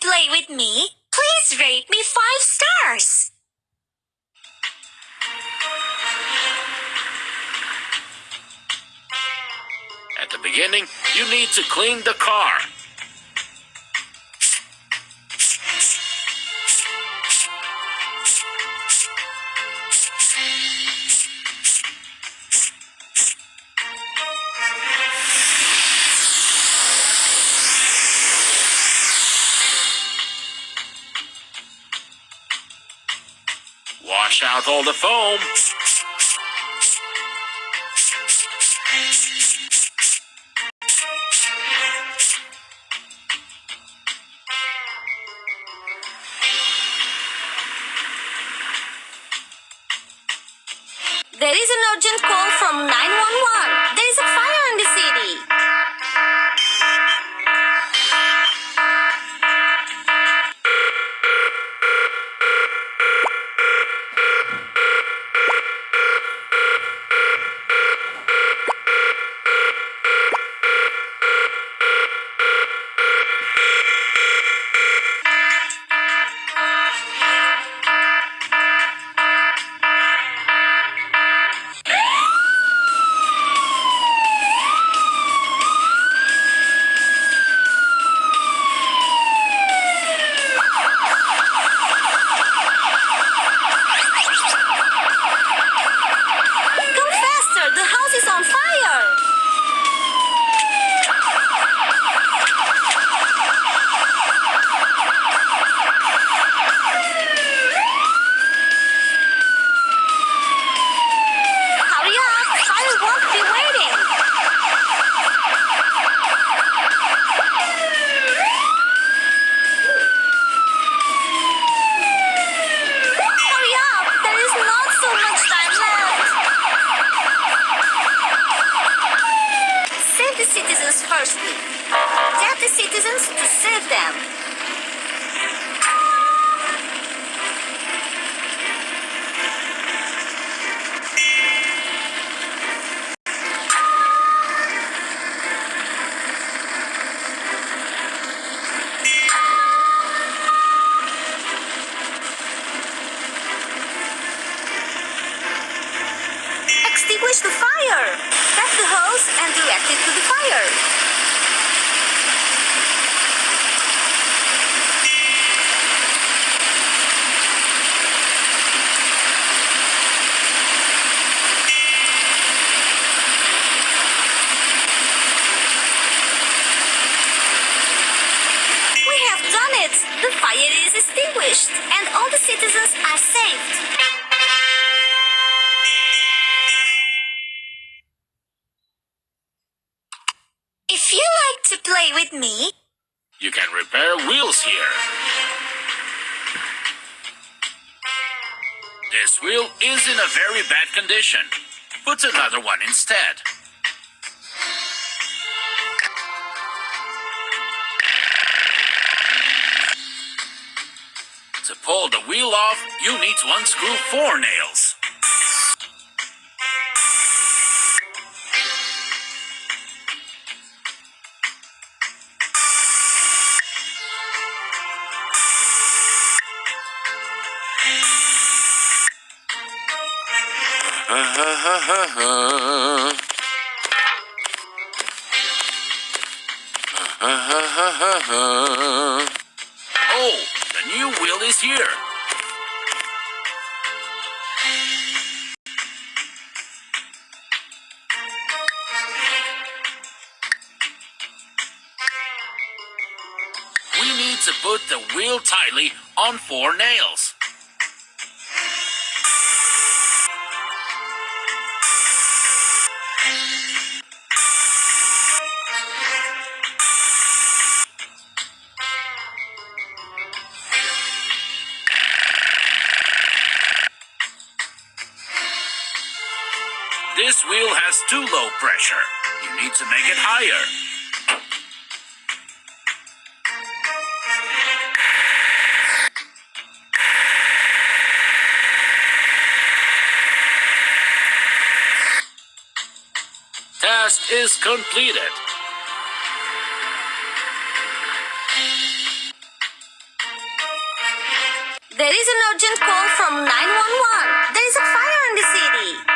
play with me, please rate me five stars. At the beginning, you need to clean the car. Southall the Foam. There is an urgent call from 911. Extinguish the fire. Tap the hose and direct it to the fire. We have done it! The fire is extinguished and all the citizens are saved. Me, You can repair wheels here. This wheel is in a very bad condition. Put another one instead. To pull the wheel off, you need to unscrew four nails. Oh, the new wheel is here. We need to put the wheel tightly on four nails. This wheel has too low pressure. You need to make it higher. Task is completed. there is an urgent call from 911. There is a fire in the city.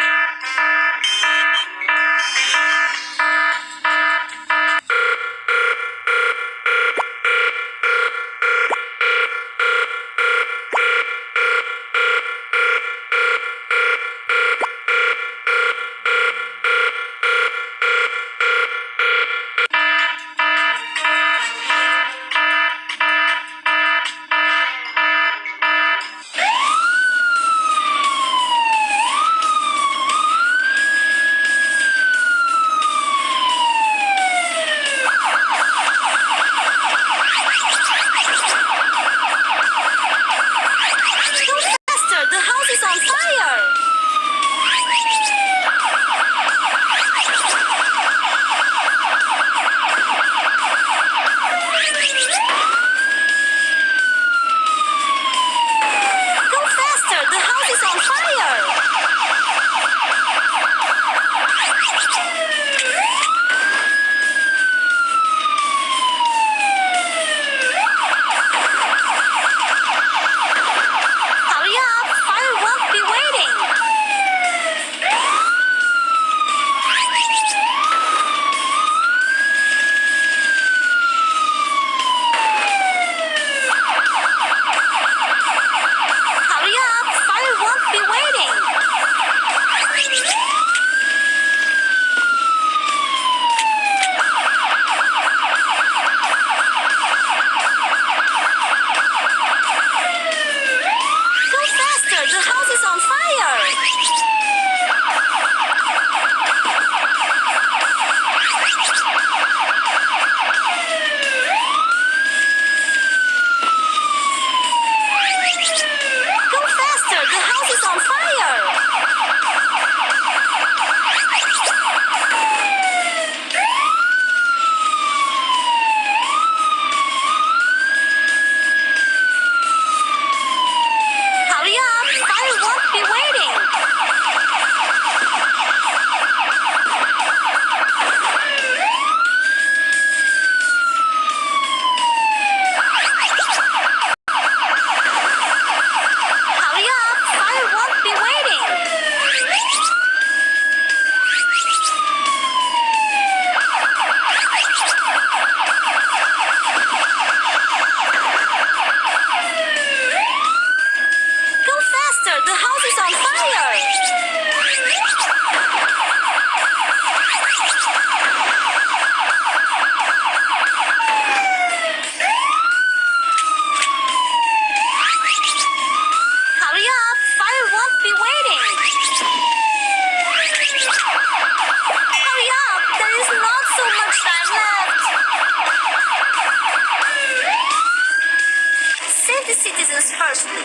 Citizens firstly.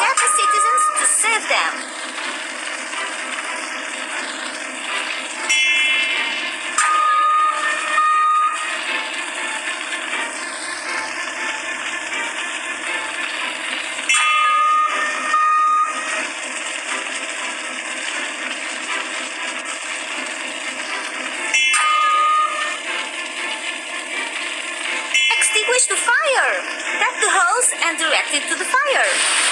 Get the citizens to save them. Extinguish the fire. Hose and directed to the fire.